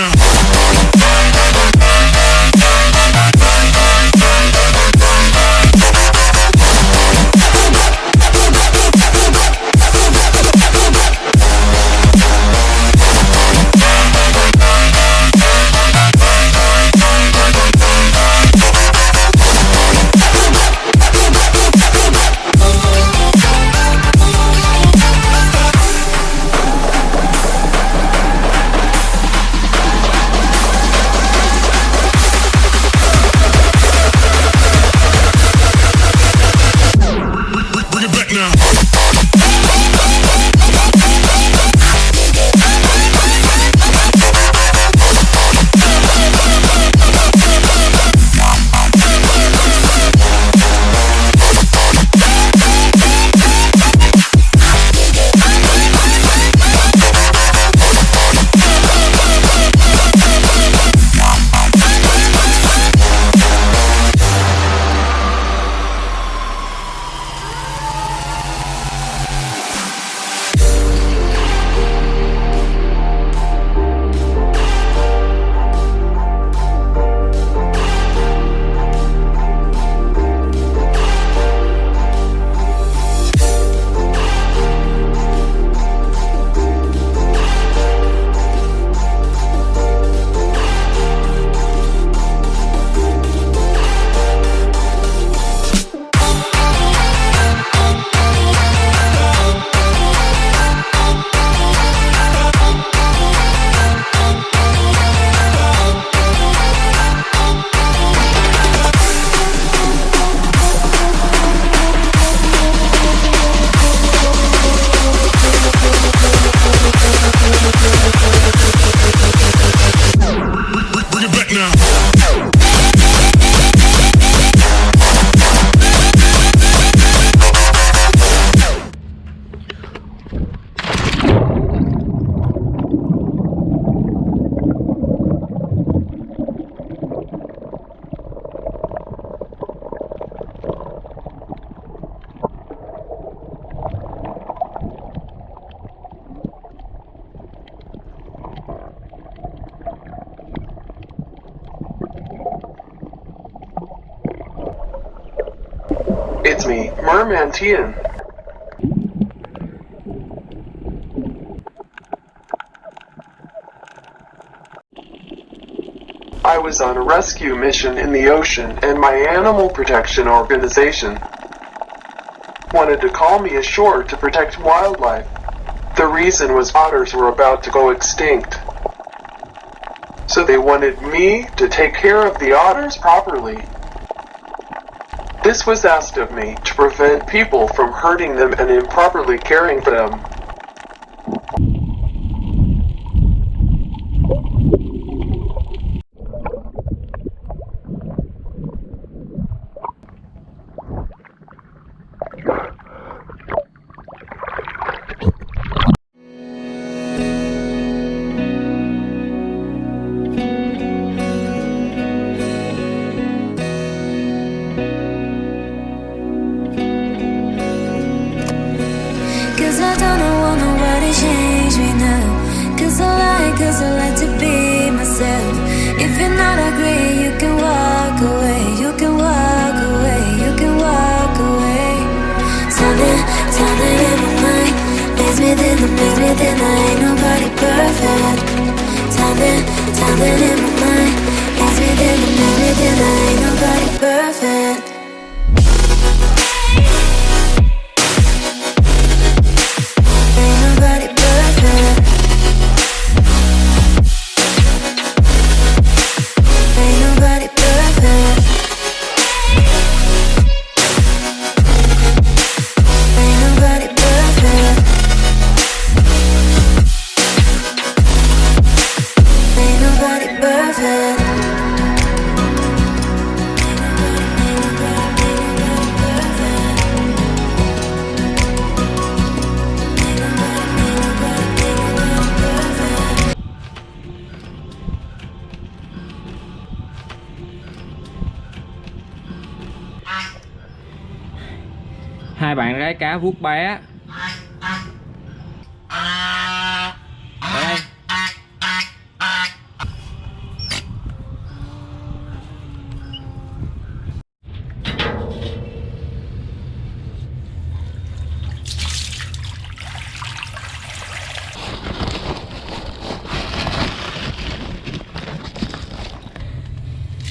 now. It's me, Merman Tian. I was on a rescue mission in the ocean and my animal protection organization wanted to call me ashore to protect wildlife. The reason was otters were about to go extinct. So they wanted me to take care of the otters properly. This was asked of me to prevent people from hurting them and improperly caring for them. something I ain't nobody perfect. Timing, timing in my mind. Everything and everything. I ain't nobody perfect. Cá vuốt bé. Ở đây.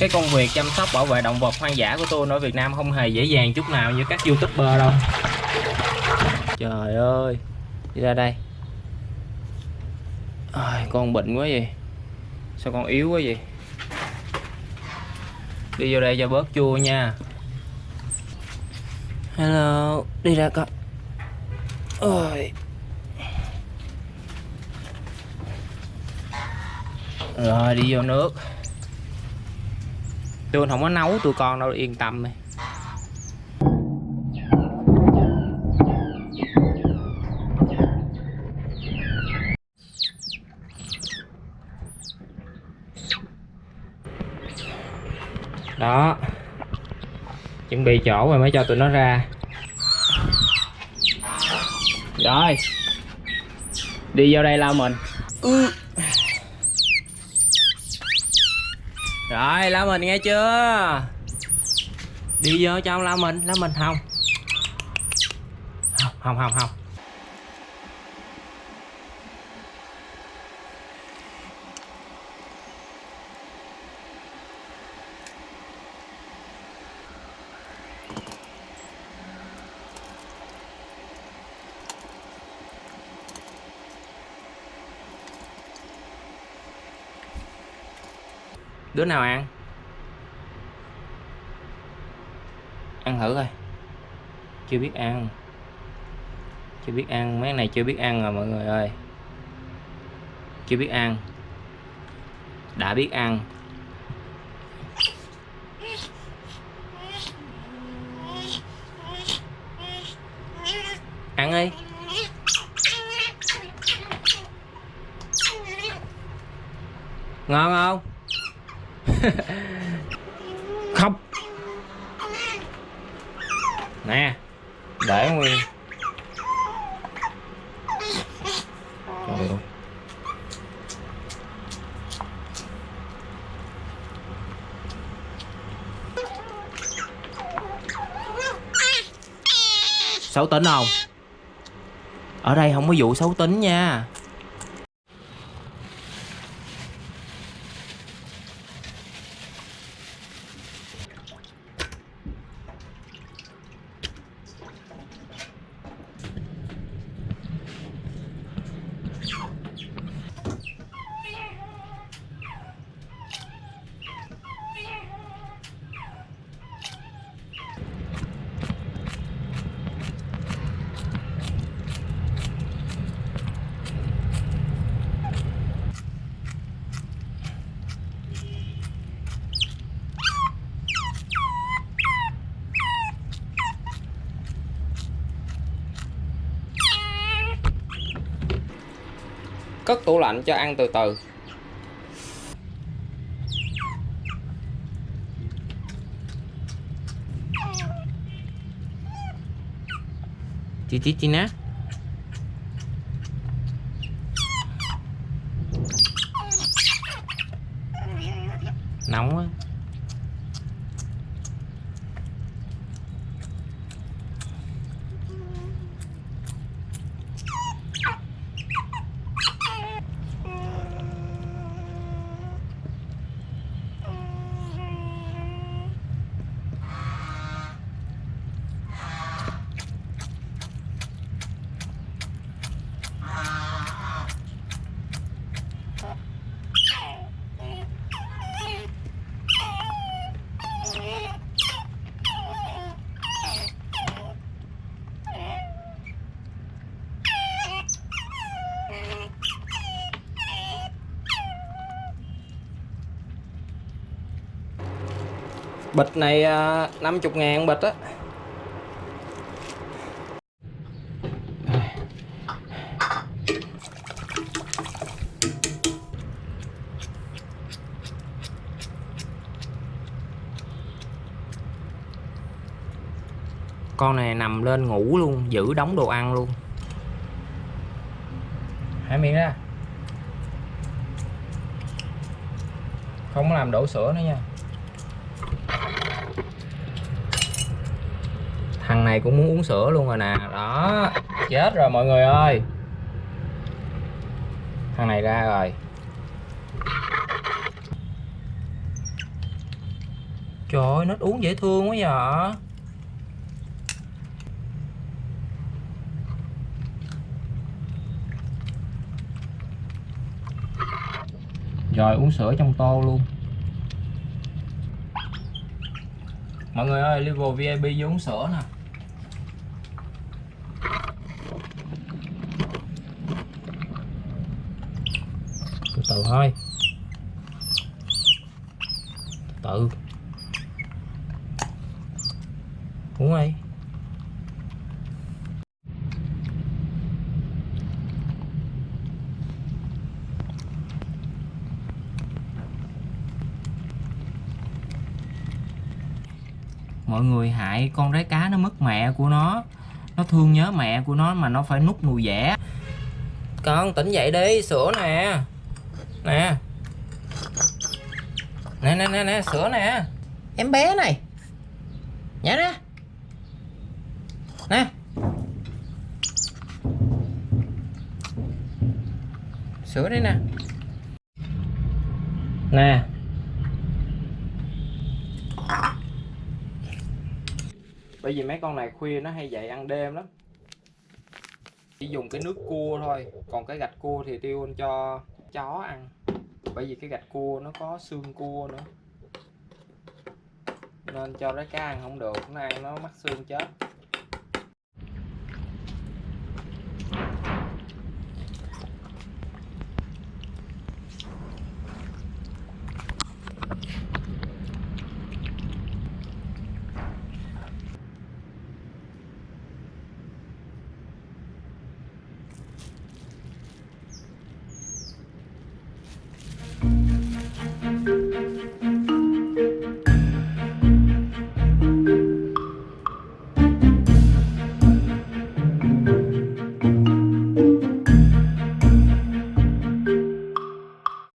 Cái công việc chăm sóc bảo vệ động vật hoang dã của tôi ở Việt Nam không hề dễ dàng chút nào như các youtuber đâu trời ơi đi ra đây. À, con bệnh quá vậy. Sao con yếu quá vậy? Đi vô đây cho bớt chua nha. Hello đi ra con ơi rồi đi vô nước. Tôi không có nấu tụi con đâu yên tâm này đó. Chuẩn bị chỗ rồi mới cho tụi nó ra. Rồi. Đi vô đây lao mình. Rồi lao mình nghe chưa? Đi vô trong lao mình lao mình không không không không đứa nào ăn? Ăn thử coi. Chưa biết ăn. Chưa biết ăn. Mấy này chưa biết ăn rồi mọi người ơi. Chưa biết ăn. Đã biết ăn. Ăn đi. Ngon không? không. Nè, để nguyên. Trời ơi xấu tính không? Ở đây không có vụ xấu tính nha. Cất tủ lạnh cho ăn từ từ. Chị chị chị nè nóng quá. Bịch này à, 50 ngàn bịch á. Con này nằm lên ngủ luôn, giữ đóng đồ ăn luôn. Hãy miệng ra không làm đổ sữa nữa nha thằng này cũng muốn uống sữa luôn rồi nè. Đó, chết rồi mọi người ơi. Thằng này ra rồi. Trời ơi, nó uống dễ thương quá vậy. Rồi, uống sữa trong tô luôn. Mọi người ơi level VIP vô uống sữa nè. Từ thôi. Từ. Uống đi. Mọi người hại con rái cá nó mất mẹ của nó. Nó thương nhớ mẹ của nó mà nó phải nút nùi vẽ con tỉnh dậy đi, sữa nè nè. Nè nè nè nè sữa nè. Em bé này. Nhả ra nè. Sữa đây nè. Nè. Bởi vì mấy con này khuya nó hay dậy ăn đêm lắm. Chỉ dùng cái nước cua thôi. Còn cái gạch cua thì tiêu cho chó ăn. Bởi vì cái gạch cua nó có xương cua nữa. Nên cho rái cá ăn không được, nó ăn nó mắc xương chết.